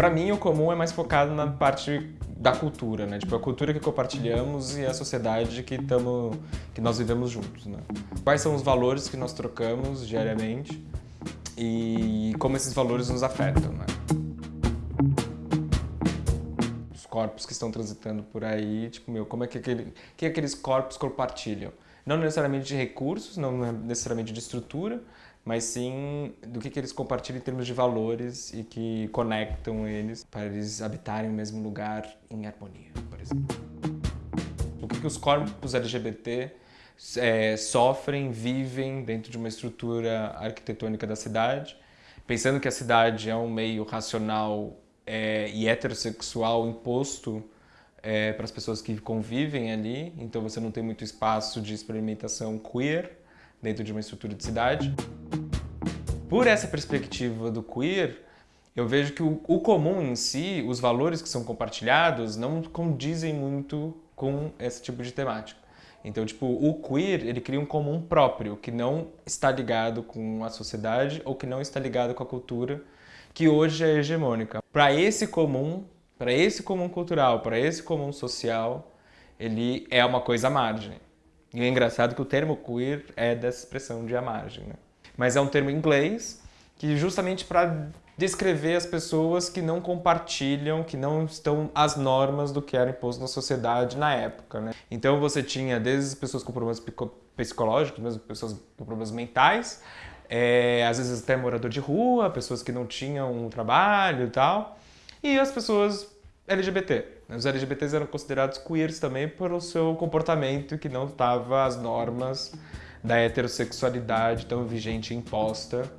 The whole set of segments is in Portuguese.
Pra mim, o comum é mais focado na parte da cultura, né? Tipo, a cultura que compartilhamos e a sociedade que, tamo, que nós vivemos juntos, né? Quais são os valores que nós trocamos diariamente e como esses valores nos afetam, né? Os corpos que estão transitando por aí, tipo, meu, como é que, aquele, que aqueles corpos compartilham? Não necessariamente de recursos, não necessariamente de estrutura, mas sim do que, que eles compartilham em termos de valores e que conectam eles para eles habitarem o mesmo lugar em harmonia, por exemplo. O que, que os corpos LGBT é, sofrem, vivem dentro de uma estrutura arquitetônica da cidade, pensando que a cidade é um meio racional é, e heterossexual imposto é, para as pessoas que convivem ali, então você não tem muito espaço de experimentação queer, dentro de uma estrutura de cidade. Por essa perspectiva do queer, eu vejo que o, o, comum em si, os valores que são compartilhados, não condizem muito com esse tipo de temática. Então, tipo, o queer, ele cria um comum próprio, que não está ligado com a sociedade ou que não está ligado com a cultura, que hoje é hegemônica. Para esse comum, para esse comum cultural, para esse comum social, ele é uma coisa à margem. E é engraçado que o termo queer é dessa expressão de à margem, né? Mas é um termo em inglês que justamente para descrever as pessoas que não compartilham, que não estão às normas do que era imposto na sociedade na época, né? Então você tinha desde pessoas com problemas psicológicos, mesmo pessoas com problemas mentais, é, às vezes até morador de rua, pessoas que não tinham um trabalho e tal, e as pessoas LGBT. Os LGBTs eram considerados queers também pelo seu comportamento que não estava às normas da heterossexualidade tão vigente e imposta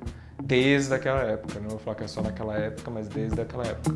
desde aquela época. Não vou falar que é só naquela época, mas desde aquela época.